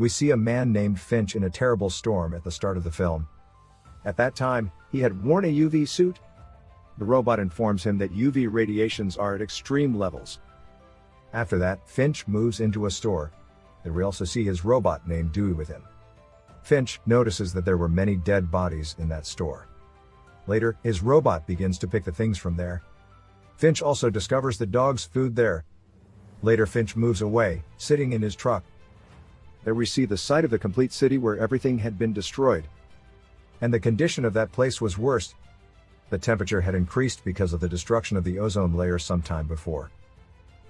We see a man named Finch in a terrible storm at the start of the film. At that time, he had worn a UV suit. The robot informs him that UV radiations are at extreme levels. After that, Finch moves into a store. There we also see his robot named Dewey with him. Finch notices that there were many dead bodies in that store. Later, his robot begins to pick the things from there. Finch also discovers the dog's food there. Later Finch moves away, sitting in his truck. There we see the site of the complete city where everything had been destroyed. And the condition of that place was worse. The temperature had increased because of the destruction of the ozone layer some time before.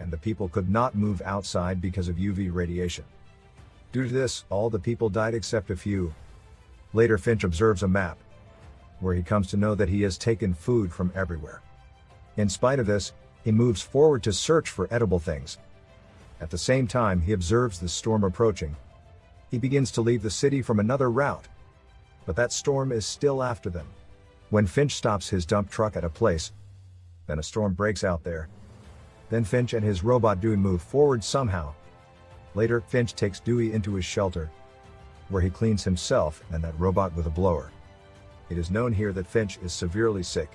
And the people could not move outside because of UV radiation. Due to this, all the people died except a few. Later Finch observes a map, where he comes to know that he has taken food from everywhere. In spite of this, he moves forward to search for edible things. At the same time he observes the storm approaching. He begins to leave the city from another route. But that storm is still after them. When Finch stops his dump truck at a place, then a storm breaks out there. Then Finch and his robot Dewey move forward somehow. Later, Finch takes Dewey into his shelter, where he cleans himself and that robot with a blower. It is known here that Finch is severely sick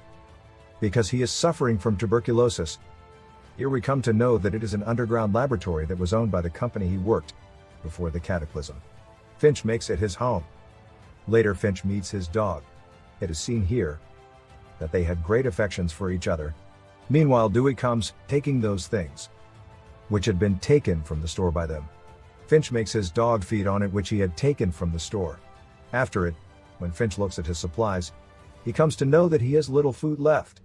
because he is suffering from tuberculosis. Here we come to know that it is an underground laboratory that was owned by the company he worked before the cataclysm. Finch makes it his home. Later Finch meets his dog. It is seen here that they had great affections for each other. Meanwhile Dewey comes, taking those things which had been taken from the store by them. Finch makes his dog feed on it which he had taken from the store. After it, when Finch looks at his supplies, he comes to know that he has little food left.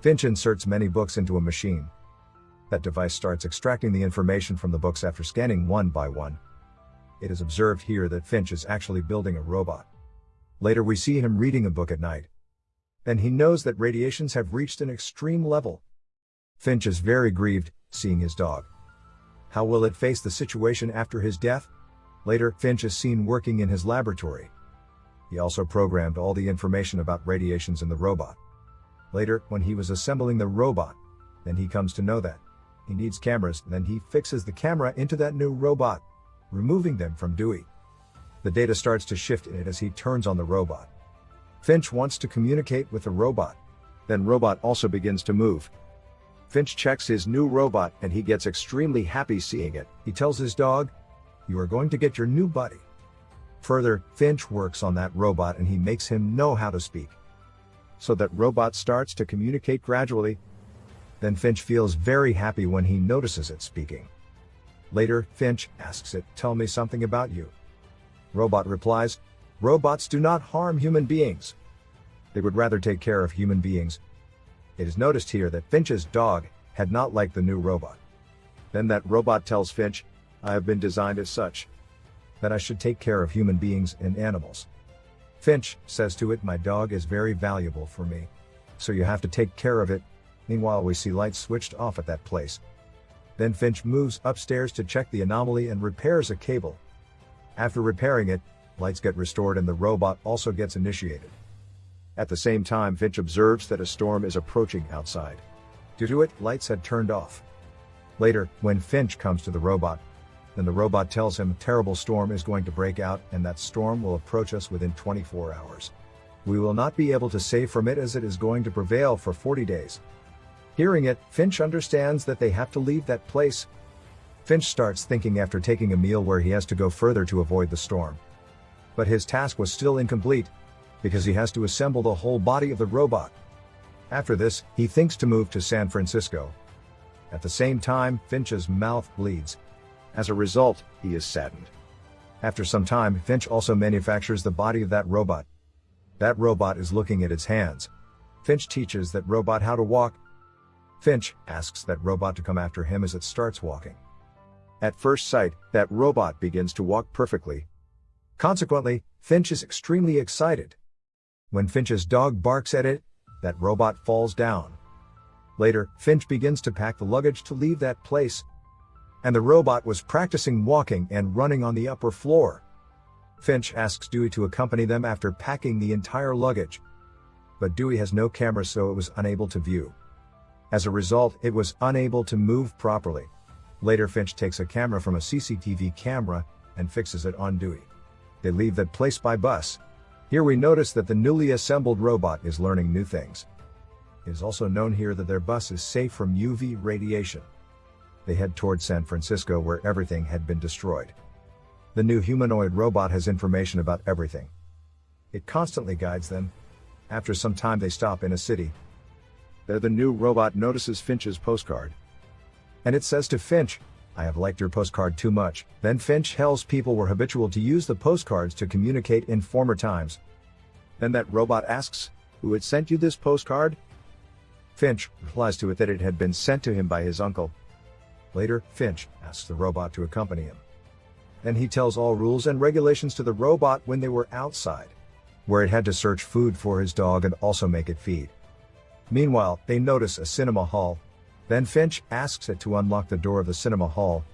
Finch inserts many books into a machine. That device starts extracting the information from the books after scanning one by one. It is observed here that Finch is actually building a robot. Later we see him reading a book at night. Then he knows that radiations have reached an extreme level. Finch is very grieved, seeing his dog. How will it face the situation after his death? Later, Finch is seen working in his laboratory. He also programmed all the information about radiations in the robot. Later, when he was assembling the robot, then he comes to know that he needs cameras, then he fixes the camera into that new robot, removing them from Dewey. The data starts to shift in it as he turns on the robot. Finch wants to communicate with the robot. Then robot also begins to move. Finch checks his new robot and he gets extremely happy seeing it. He tells his dog, you are going to get your new buddy. Further, Finch works on that robot and he makes him know how to speak. So that robot starts to communicate gradually. Then Finch feels very happy when he notices it speaking. Later, Finch asks it, tell me something about you. Robot replies, robots do not harm human beings. They would rather take care of human beings. It is noticed here that Finch's dog had not liked the new robot. Then that robot tells Finch, I have been designed as such that I should take care of human beings and animals. Finch says to it, My dog is very valuable for me. So you have to take care of it. Meanwhile, we see lights switched off at that place. Then Finch moves upstairs to check the anomaly and repairs a cable. After repairing it, lights get restored and the robot also gets initiated. At the same time, Finch observes that a storm is approaching outside. Due to it, lights had turned off. Later, when Finch comes to the robot, then the robot tells him a terrible storm is going to break out and that storm will approach us within 24 hours. We will not be able to save from it as it is going to prevail for 40 days. Hearing it, Finch understands that they have to leave that place. Finch starts thinking after taking a meal where he has to go further to avoid the storm. But his task was still incomplete, because he has to assemble the whole body of the robot. After this, he thinks to move to San Francisco. At the same time, Finch's mouth bleeds, as a result, he is saddened. After some time, Finch also manufactures the body of that robot. That robot is looking at its hands. Finch teaches that robot how to walk. Finch asks that robot to come after him as it starts walking. At first sight, that robot begins to walk perfectly. Consequently, Finch is extremely excited. When Finch's dog barks at it, that robot falls down. Later, Finch begins to pack the luggage to leave that place, and the robot was practicing walking and running on the upper floor. Finch asks Dewey to accompany them after packing the entire luggage. But Dewey has no camera so it was unable to view. As a result, it was unable to move properly. Later Finch takes a camera from a CCTV camera and fixes it on Dewey. They leave that place by bus. Here we notice that the newly assembled robot is learning new things. It is also known here that their bus is safe from UV radiation. They head towards San Francisco where everything had been destroyed. The new humanoid robot has information about everything. It constantly guides them. After some time they stop in a city. There the new robot notices Finch's postcard. And it says to Finch, I have liked your postcard too much. Then Finch tells people were habitual to use the postcards to communicate in former times. Then that robot asks, who had sent you this postcard? Finch replies to it that it had been sent to him by his uncle. Later, Finch asks the robot to accompany him. Then he tells all rules and regulations to the robot when they were outside, where it had to search food for his dog and also make it feed. Meanwhile, they notice a cinema hall. Then Finch asks it to unlock the door of the cinema hall.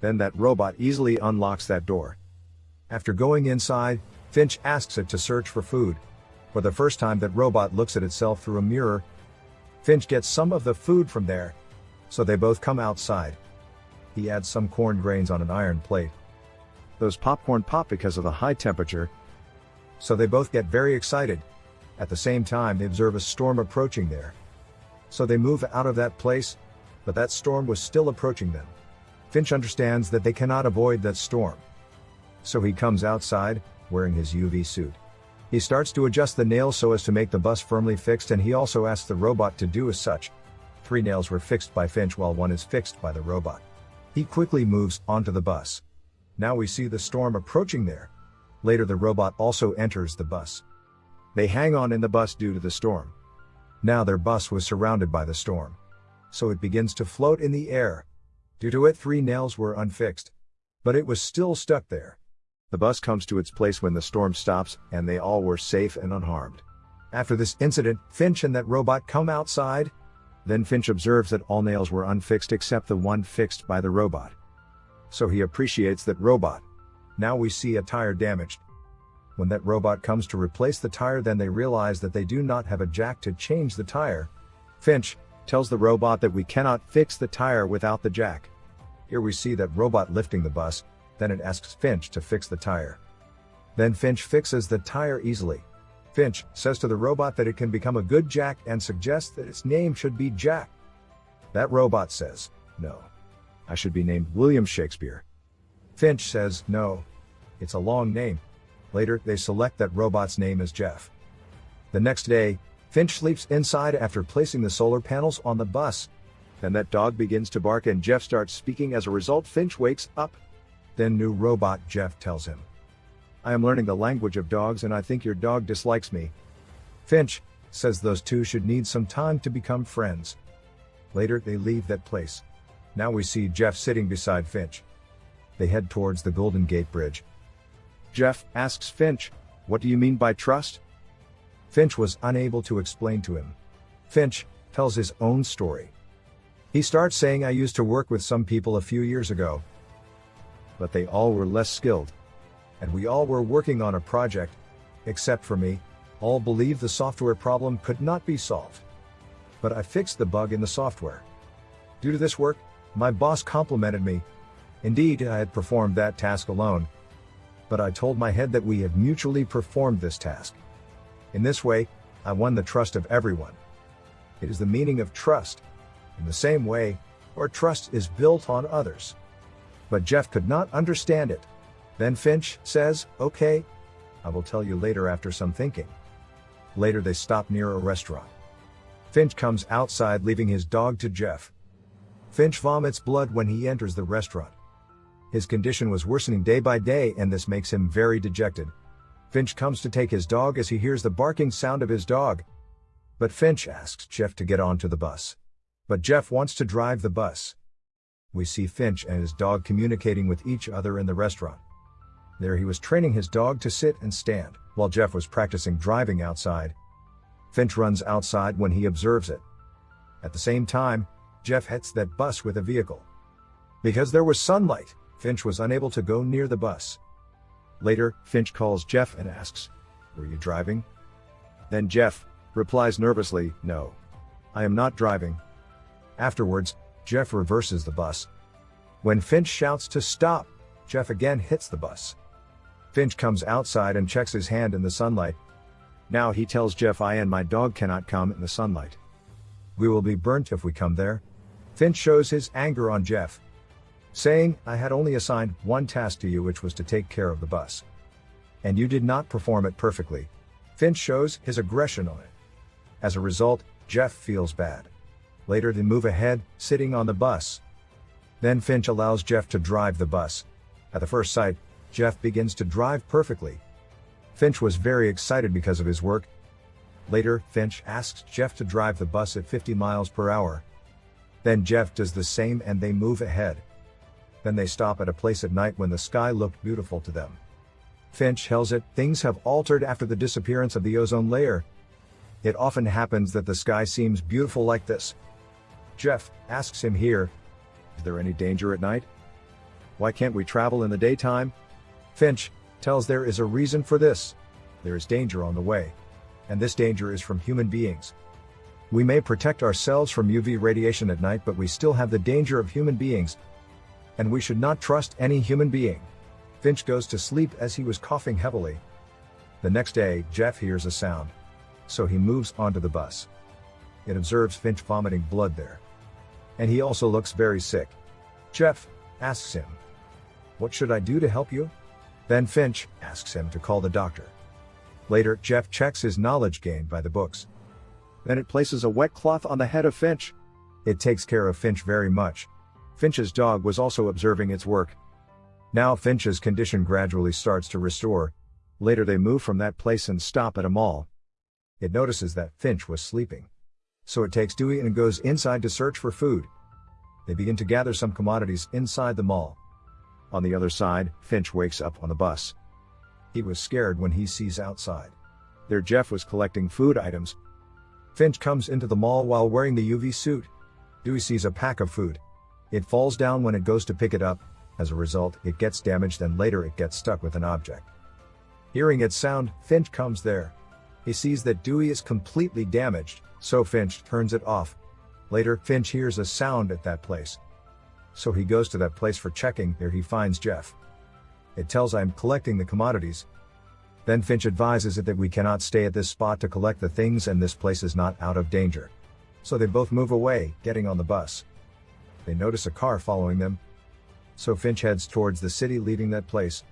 Then that robot easily unlocks that door. After going inside, Finch asks it to search for food. For the first time that robot looks at itself through a mirror. Finch gets some of the food from there. So they both come outside. He adds some corn grains on an iron plate. Those popcorn pop because of the high temperature. So they both get very excited. At the same time they observe a storm approaching there. So they move out of that place, but that storm was still approaching them. Finch understands that they cannot avoid that storm. So he comes outside, wearing his UV suit. He starts to adjust the nails so as to make the bus firmly fixed and he also asks the robot to do as such. Three nails were fixed by Finch while one is fixed by the robot. He quickly moves onto the bus. Now we see the storm approaching there. Later the robot also enters the bus. They hang on in the bus due to the storm. Now their bus was surrounded by the storm. So it begins to float in the air. Due to it three nails were unfixed. But it was still stuck there. The bus comes to its place when the storm stops, and they all were safe and unharmed. After this incident, Finch and that robot come outside. Then Finch observes that all nails were unfixed except the one fixed by the robot so he appreciates that robot. Now we see a tire damaged. When that robot comes to replace the tire then they realize that they do not have a jack to change the tire. Finch tells the robot that we cannot fix the tire without the jack. Here we see that robot lifting the bus, then it asks Finch to fix the tire. Then Finch fixes the tire easily. Finch says to the robot that it can become a good jack and suggests that its name should be Jack. That robot says, no. I should be named William Shakespeare. Finch says, no. It's a long name. Later, they select that robot's name as Jeff. The next day, Finch sleeps inside after placing the solar panels on the bus. Then that dog begins to bark and Jeff starts speaking as a result Finch wakes up. Then new robot Jeff tells him. I am learning the language of dogs and I think your dog dislikes me. Finch says those two should need some time to become friends. Later they leave that place. Now we see Jeff sitting beside Finch. They head towards the Golden Gate Bridge. Jeff asks Finch, What do you mean by trust? Finch was unable to explain to him. Finch tells his own story. He starts saying I used to work with some people a few years ago. But they all were less skilled. And we all were working on a project, except for me, all believed the software problem could not be solved. But I fixed the bug in the software. Due to this work, my boss complimented me. Indeed, I had performed that task alone. But I told my head that we had mutually performed this task. In this way, I won the trust of everyone. It is the meaning of trust. In the same way, our trust is built on others. But Jeff could not understand it. Then Finch says, okay, I will tell you later after some thinking. Later they stop near a restaurant. Finch comes outside leaving his dog to Jeff. Finch vomits blood when he enters the restaurant. His condition was worsening day by day and this makes him very dejected. Finch comes to take his dog as he hears the barking sound of his dog. But Finch asks Jeff to get onto the bus. But Jeff wants to drive the bus. We see Finch and his dog communicating with each other in the restaurant. There he was training his dog to sit and stand, while Jeff was practicing driving outside. Finch runs outside when he observes it. At the same time, Jeff hits that bus with a vehicle. Because there was sunlight, Finch was unable to go near the bus. Later, Finch calls Jeff and asks, Were you driving? Then Jeff replies nervously, No. I am not driving. Afterwards, Jeff reverses the bus. When Finch shouts to stop, Jeff again hits the bus. Finch comes outside and checks his hand in the sunlight. Now he tells Jeff I and my dog cannot come in the sunlight. We will be burnt if we come there. Finch shows his anger on Jeff, saying, I had only assigned one task to you which was to take care of the bus. And you did not perform it perfectly. Finch shows his aggression on it. As a result, Jeff feels bad. Later they move ahead, sitting on the bus. Then Finch allows Jeff to drive the bus. At the first sight, Jeff begins to drive perfectly. Finch was very excited because of his work. Later, Finch asks Jeff to drive the bus at 50 miles per hour. Then Jeff does the same and they move ahead. Then they stop at a place at night when the sky looked beautiful to them. Finch tells it, things have altered after the disappearance of the ozone layer. It often happens that the sky seems beautiful like this. Jeff asks him here, is there any danger at night? Why can't we travel in the daytime? Finch tells there is a reason for this. There is danger on the way. And this danger is from human beings. We may protect ourselves from UV radiation at night but we still have the danger of human beings. And we should not trust any human being. Finch goes to sleep as he was coughing heavily. The next day, Jeff hears a sound. So he moves onto the bus. It observes Finch vomiting blood there. And he also looks very sick. Jeff asks him, What should I do to help you? Then Finch asks him to call the doctor. Later, Jeff checks his knowledge gained by the books. Then it places a wet cloth on the head of Finch. It takes care of Finch very much. Finch's dog was also observing its work. Now Finch's condition gradually starts to restore. Later they move from that place and stop at a mall. It notices that Finch was sleeping. So it takes Dewey and goes inside to search for food. They begin to gather some commodities inside the mall. On the other side, Finch wakes up on the bus. He was scared when he sees outside. There Jeff was collecting food items, Finch comes into the mall while wearing the UV suit. Dewey sees a pack of food. It falls down when it goes to pick it up, as a result, it gets damaged and later it gets stuck with an object. Hearing its sound, Finch comes there. He sees that Dewey is completely damaged, so Finch turns it off. Later, Finch hears a sound at that place. So he goes to that place for checking, there he finds Jeff. It tells I'm collecting the commodities, then Finch advises it that we cannot stay at this spot to collect the things and this place is not out of danger. So they both move away, getting on the bus. They notice a car following them. So Finch heads towards the city leaving that place.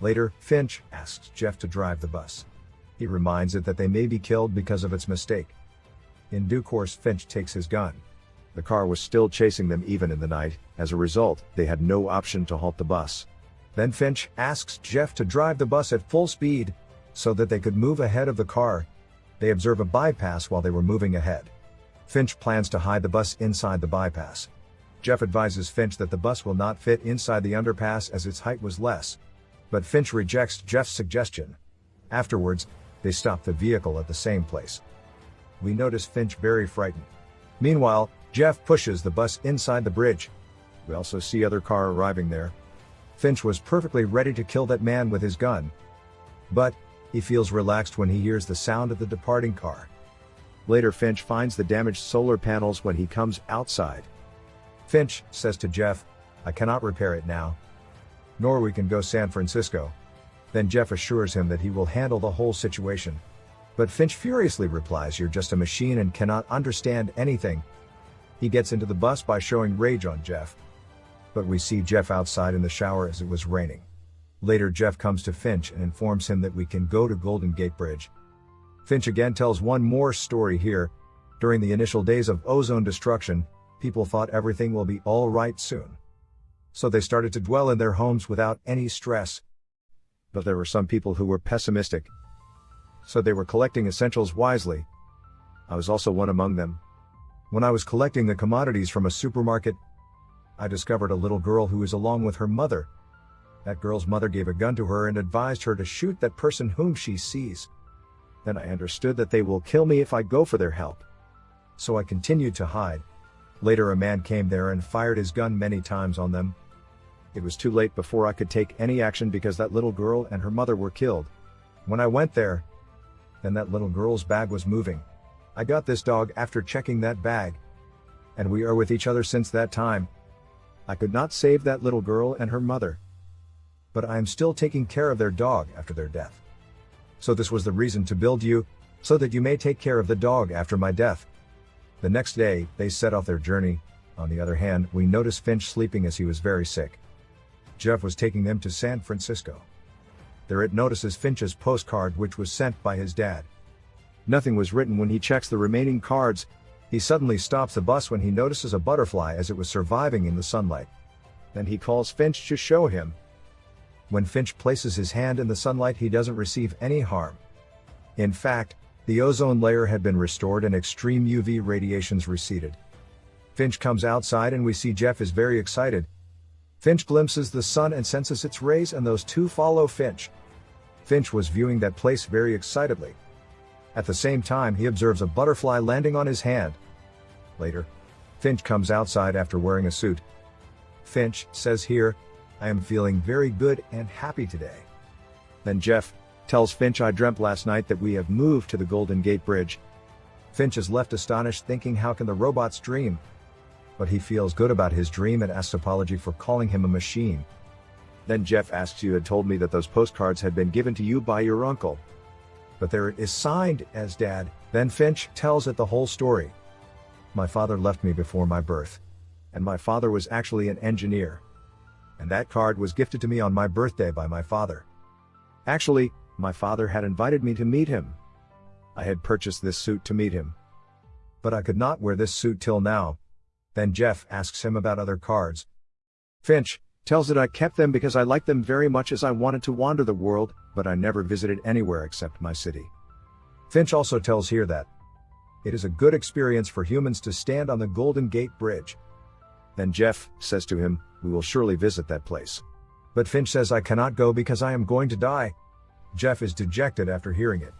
Later, Finch asks Jeff to drive the bus. He reminds it that they may be killed because of its mistake. In due course Finch takes his gun. The car was still chasing them even in the night, as a result, they had no option to halt the bus. Then Finch asks Jeff to drive the bus at full speed, so that they could move ahead of the car. They observe a bypass while they were moving ahead. Finch plans to hide the bus inside the bypass. Jeff advises Finch that the bus will not fit inside the underpass as its height was less. But Finch rejects Jeff's suggestion. Afterwards, they stop the vehicle at the same place. We notice Finch very frightened. Meanwhile, Jeff pushes the bus inside the bridge. We also see other car arriving there, Finch was perfectly ready to kill that man with his gun. But, he feels relaxed when he hears the sound of the departing car. Later Finch finds the damaged solar panels when he comes outside. Finch says to Jeff, I cannot repair it now. Nor we can go San Francisco. Then Jeff assures him that he will handle the whole situation. But Finch furiously replies you're just a machine and cannot understand anything. He gets into the bus by showing rage on Jeff, but we see Jeff outside in the shower as it was raining. Later Jeff comes to Finch and informs him that we can go to Golden Gate Bridge. Finch again tells one more story here. During the initial days of ozone destruction, people thought everything will be alright soon. So they started to dwell in their homes without any stress. But there were some people who were pessimistic. So they were collecting essentials wisely. I was also one among them. When I was collecting the commodities from a supermarket, I discovered a little girl who is along with her mother. That girl's mother gave a gun to her and advised her to shoot that person whom she sees. Then I understood that they will kill me if I go for their help. So I continued to hide. Later a man came there and fired his gun many times on them. It was too late before I could take any action because that little girl and her mother were killed. When I went there, then that little girl's bag was moving. I got this dog after checking that bag. And we are with each other since that time. I could not save that little girl and her mother. but I am still taking care of their dog after their death. So this was the reason to build you, so that you may take care of the dog after my death. The next day, they set off their journey. On the other hand, we notice Finch sleeping as he was very sick. Jeff was taking them to San Francisco. There it notices Finch's postcard which was sent by his dad. Nothing was written when he checks the remaining cards. He suddenly stops the bus when he notices a butterfly as it was surviving in the sunlight. Then he calls Finch to show him. When Finch places his hand in the sunlight he doesn't receive any harm. In fact, the ozone layer had been restored and extreme UV radiations receded. Finch comes outside and we see Jeff is very excited. Finch glimpses the sun and senses its rays and those two follow Finch. Finch was viewing that place very excitedly. At the same time he observes a butterfly landing on his hand. Later, Finch comes outside after wearing a suit. Finch says here, I am feeling very good and happy today. Then Jeff tells Finch I dreamt last night that we have moved to the Golden Gate Bridge. Finch is left astonished thinking how can the robots dream? But he feels good about his dream and asks apology for calling him a machine. Then Jeff asks you had told me that those postcards had been given to you by your uncle but there it is signed as dad. Then Finch tells it the whole story. My father left me before my birth. And my father was actually an engineer. And that card was gifted to me on my birthday by my father. Actually, my father had invited me to meet him. I had purchased this suit to meet him. But I could not wear this suit till now. Then Jeff asks him about other cards. Finch tells that I kept them because I liked them very much as I wanted to wander the world, but I never visited anywhere except my city. Finch also tells here that it is a good experience for humans to stand on the Golden Gate Bridge. Then Jeff says to him, We will surely visit that place. But Finch says I cannot go because I am going to die. Jeff is dejected after hearing it.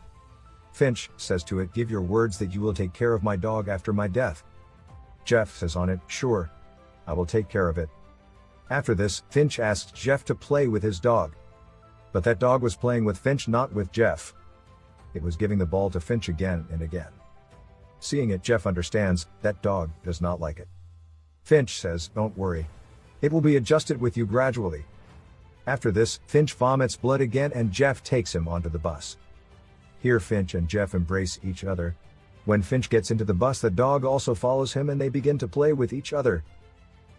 Finch says to it, Give your words that you will take care of my dog after my death. Jeff says on it, Sure. I will take care of it. After this, Finch asks Jeff to play with his dog. But that dog was playing with Finch not with Jeff. It was giving the ball to Finch again and again. Seeing it Jeff understands, that dog does not like it. Finch says, don't worry. It will be adjusted with you gradually. After this, Finch vomits blood again and Jeff takes him onto the bus. Here Finch and Jeff embrace each other. When Finch gets into the bus the dog also follows him and they begin to play with each other.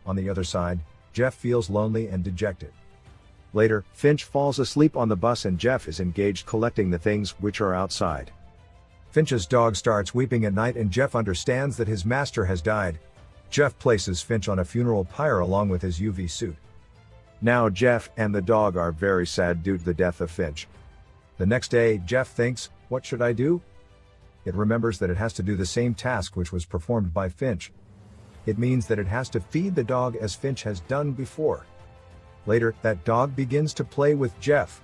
On the other side, Jeff feels lonely and dejected. Later, Finch falls asleep on the bus and Jeff is engaged collecting the things which are outside. Finch's dog starts weeping at night and Jeff understands that his master has died. Jeff places Finch on a funeral pyre along with his UV suit. Now Jeff and the dog are very sad due to the death of Finch. The next day, Jeff thinks, what should I do? It remembers that it has to do the same task which was performed by Finch. It means that it has to feed the dog as Finch has done before. Later, that dog begins to play with Jeff.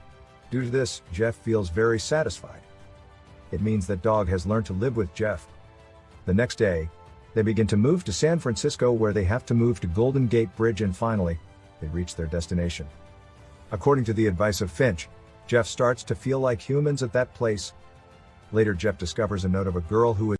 Due to this, Jeff feels very satisfied. It means that dog has learned to live with Jeff. The next day, they begin to move to San Francisco where they have to move to Golden Gate Bridge and finally, they reach their destination. According to the advice of Finch, Jeff starts to feel like humans at that place. Later Jeff discovers a note of a girl who is